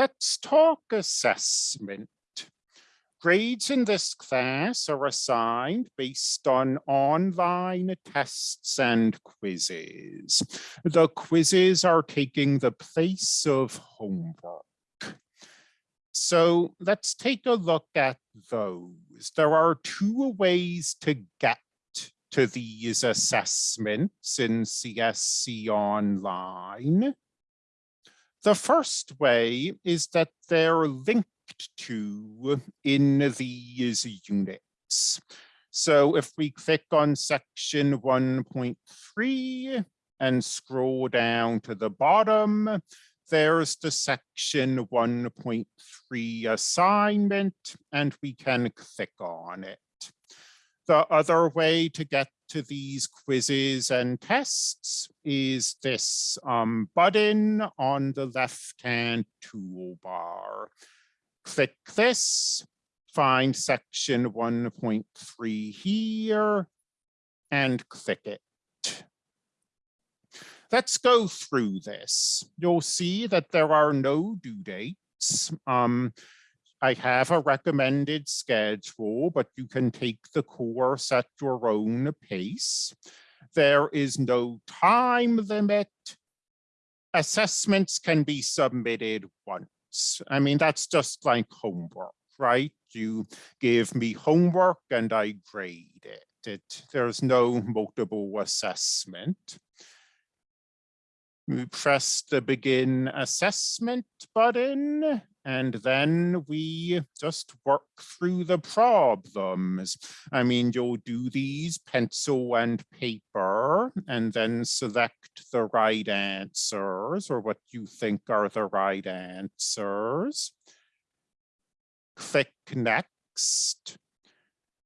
Let's talk assessment. Grades in this class are assigned based on online tests and quizzes. The quizzes are taking the place of homework. So let's take a look at those. There are two ways to get to these assessments in CSC Online. The first way is that they're linked to in these units. So if we click on section 1.3 and scroll down to the bottom, there's the section 1.3 assignment, and we can click on it. The other way to get to these quizzes and tests is this um, button on the left-hand toolbar. Click this, find section 1.3 here, and click it. Let's go through this. You'll see that there are no due dates. Um, I have a recommended schedule, but you can take the course at your own pace. There is no time limit. Assessments can be submitted once. I mean, that's just like homework, right? You give me homework and I grade it. it there's no multiple assessment. We press the begin assessment button and then we just work through the problems. I mean, you'll do these pencil and paper and then select the right answers or what you think are the right answers. Click next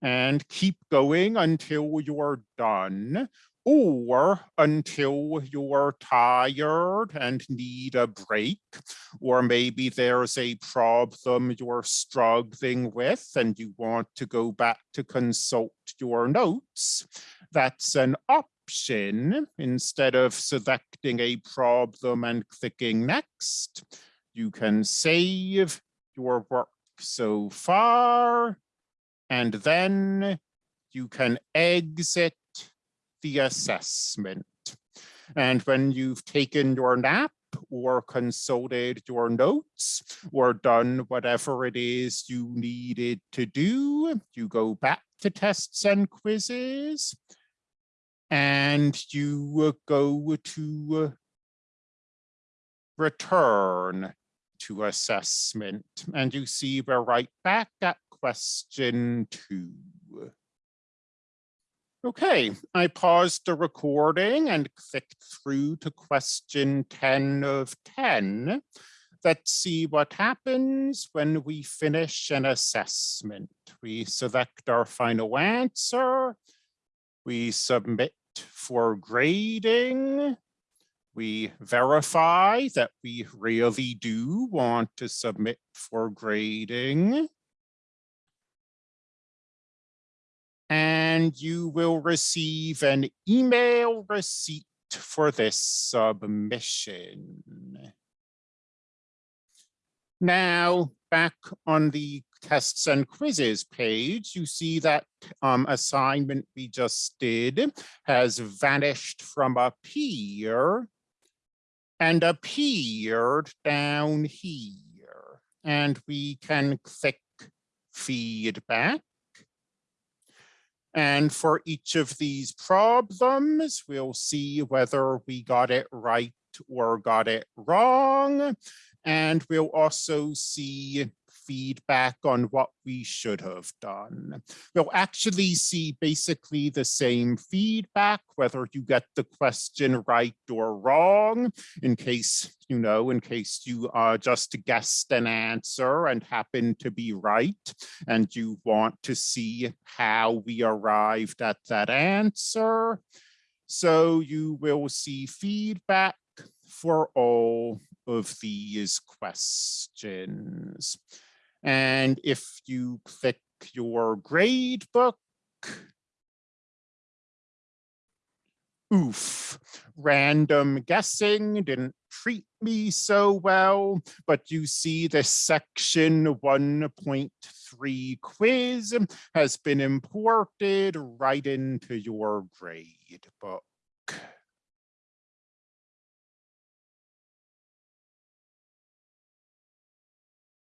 and keep going until you're done or until you're tired and need a break, or maybe there's a problem you're struggling with and you want to go back to consult your notes, that's an option. Instead of selecting a problem and clicking next, you can save your work so far, and then you can exit the assessment. And when you've taken your nap or consulted your notes or done whatever it is you needed to do, you go back to tests and quizzes and you go to return to assessment and you see we're right back at question two. Okay, I paused the recording and clicked through to question 10 of 10. Let's see what happens when we finish an assessment. We select our final answer. We submit for grading. We verify that we really do want to submit for grading. And you will receive an email receipt for this submission. Now, back on the tests and quizzes page, you see that um, assignment we just did has vanished from up here and appeared down here. And we can click feedback and for each of these problems, we'll see whether we got it right or got it wrong. And we'll also see feedback on what we should have done. We'll actually see basically the same feedback, whether you get the question right or wrong, in case, you know, in case you just guessed an answer and happen to be right, and you want to see how we arrived at that answer. So you will see feedback for all of these questions. And if you click your grade book, oof, random guessing didn't treat me so well, but you see this section 1.3 quiz has been imported right into your grade book.